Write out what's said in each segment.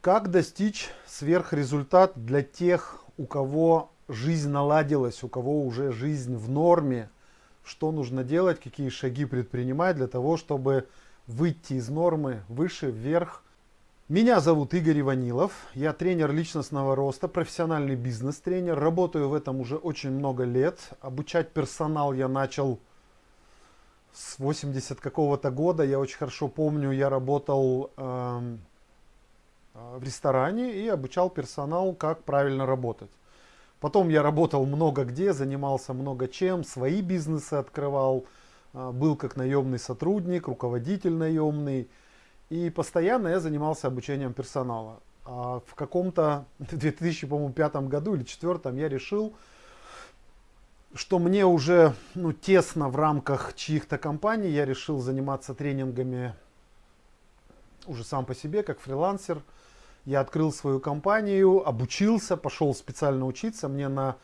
Как достичь сверхрезультат для тех, у кого жизнь наладилась, у кого уже жизнь в норме? Что нужно делать, какие шаги предпринимать для того, чтобы выйти из нормы выше, вверх? Меня зовут Игорь Иванилов, я тренер личностного роста, профессиональный бизнес-тренер. Работаю в этом уже очень много лет. Обучать персонал я начал с 80 какого-то года. Я очень хорошо помню, я работал... Э а, в ресторане и обучал персонал, как правильно работать. Потом я работал много где, занимался много чем, свои бизнесы открывал, а, был как наемный сотрудник, руководитель наемный. И постоянно я занимался обучением персонала. А в каком-то 2005 году или 2004 я решил, что мне уже ну, тесно в рамках чьих-то компаний. Я решил заниматься тренингами уже сам по себе, как фрилансер. Я открыл свою компанию, обучился, пошел специально учиться. Мне на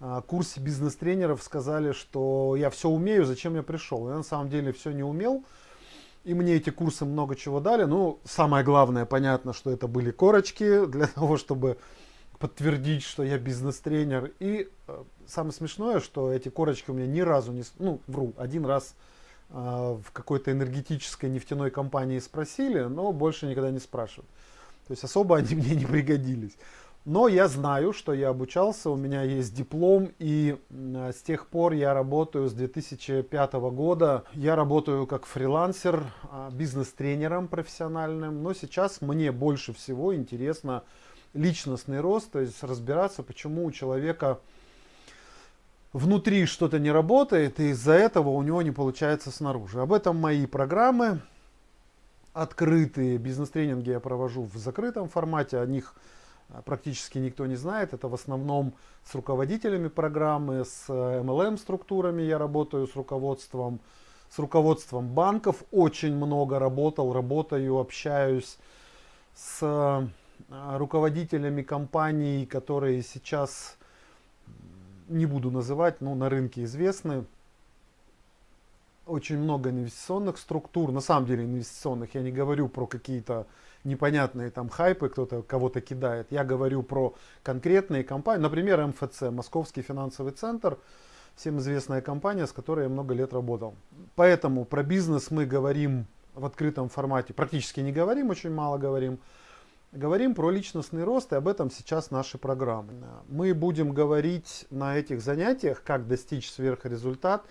а, курсе бизнес-тренеров сказали, что я все умею, зачем я пришел. Я на самом деле все не умел. И мне эти курсы много чего дали. Ну, самое главное, понятно, что это были корочки для того, чтобы подтвердить, что я бизнес-тренер. И э, самое смешное, что эти корочки у меня ни разу не... Ну, вру, один раз в какой-то энергетической нефтяной компании спросили, но больше никогда не спрашивают. То есть особо они мне не пригодились. Но я знаю, что я обучался, у меня есть диплом, и с тех пор я работаю с 2005 года. Я работаю как фрилансер, а, бизнес-тренером профессиональным, но сейчас мне больше всего интересно личностный рост, то есть разбираться, почему у человека внутри что-то не работает, и из-за этого у него не получается снаружи. Об этом мои программы открытые бизнес-тренинги я провожу в закрытом формате, о них а, практически никто не знает. Это в основном с руководителями программы, с MLM-структурами я работаю, с руководством, с руководством банков очень много работал, работаю, общаюсь с а, руководителями компаний, которые сейчас, не буду называть, но на рынке известны, очень много инвестиционных структур, на самом деле инвестиционных, я не говорю про какие-то непонятные там хайпы, кто-то кого-то кидает, я говорю про конкретные компании, например, МФЦ, Московский финансовый центр, всем известная компания, с которой я много лет работал. Поэтому про бизнес мы говорим в открытом формате, практически не говорим, очень мало говорим. Говорим про личностный рост, и об этом сейчас наши программы. Мы будем говорить на этих занятиях, как достичь сверхрезультат,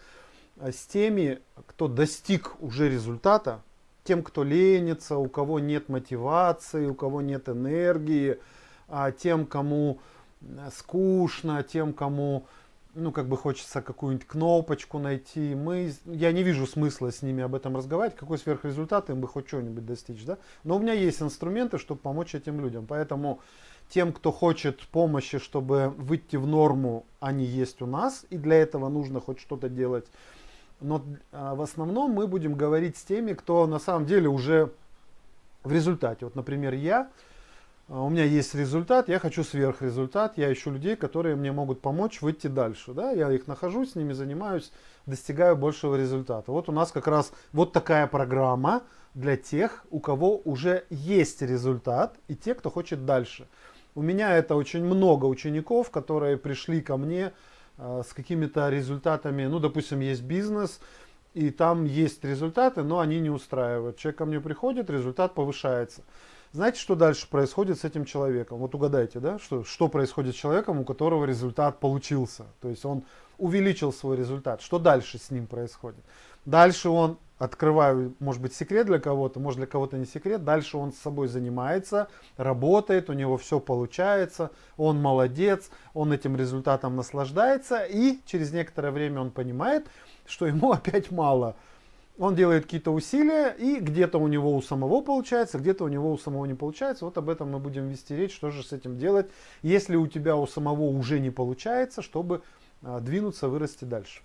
а с теми, кто достиг уже результата, тем, кто ленится, у кого нет мотивации, у кого нет энергии, а тем, кому скучно, тем, кому ну, как бы хочется какую-нибудь кнопочку найти. Мы, я не вижу смысла с ними об этом разговаривать, какой сверхрезультат им бы хоть что-нибудь достичь. Да? Но у меня есть инструменты, чтобы помочь этим людям. Поэтому тем, кто хочет помощи, чтобы выйти в норму, они есть у нас. И для этого нужно хоть что-то делать но а, в основном мы будем говорить с теми, кто на самом деле уже в результате. Вот, например, я, у меня есть результат, я хочу сверхрезультат, я ищу людей, которые мне могут помочь выйти дальше. Да? Я их нахожу, с ними занимаюсь, достигаю большего результата. Вот у нас как раз вот такая программа для тех, у кого уже есть результат и те, кто хочет дальше. У меня это очень много учеников, которые пришли ко мне Э, с какими-то результатами, ну, допустим, есть бизнес, и там есть результаты, но они не устраивают. Человек ко мне приходит, результат повышается. Знаете, что дальше происходит с этим человеком? Вот угадайте, да, что, что происходит с человеком, у которого результат получился. То есть он увеличил свой результат. Что дальше с ним происходит? Дальше он открываю, может быть, секрет для кого-то, может для кого-то не секрет. Дальше он с собой занимается, работает, у него все получается, он молодец, он этим результатом наслаждается, и через некоторое время он понимает, что ему опять мало. Он делает какие-то усилия, и где-то у него у самого получается, где-то у него у самого не получается. Вот об этом мы будем вести речь, что же с этим делать, если у тебя у самого уже не получается, чтобы а, двинуться, вырасти дальше.